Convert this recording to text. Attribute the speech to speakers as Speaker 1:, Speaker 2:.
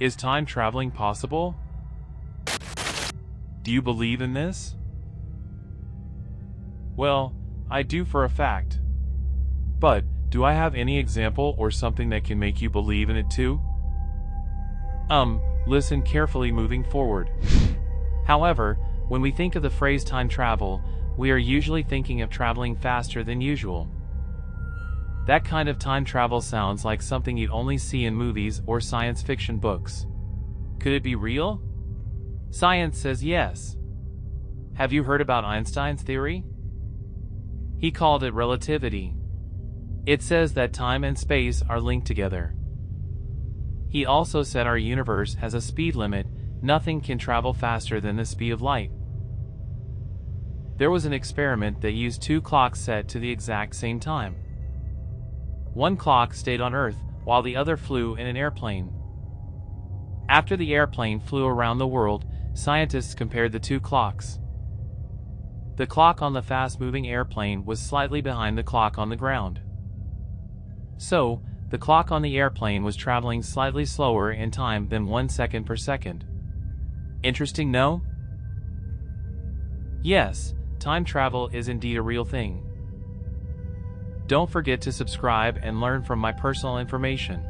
Speaker 1: Is time traveling possible? Do you believe in this? Well, I do for a fact. But, do I have any example or something that can make you believe in it too? Um, listen carefully moving forward. However, when we think of the phrase time travel, we are usually thinking of traveling faster than usual. That kind of time travel sounds like something you'd only see in movies or science fiction books. Could it be real? Science says yes. Have you heard about Einstein's theory? He called it relativity. It says that time and space are linked together. He also said our universe has a speed limit, nothing can travel faster than the speed of light. There was an experiment that used two clocks set to the exact same time. One clock stayed on Earth while the other flew in an airplane. After the airplane flew around the world, scientists compared the two clocks. The clock on the fast-moving airplane was slightly behind the clock on the ground. So, the clock on the airplane was traveling slightly slower in time than one second per second. Interesting, no? Yes, time travel is indeed a real thing. Don't forget to subscribe and learn from my personal information.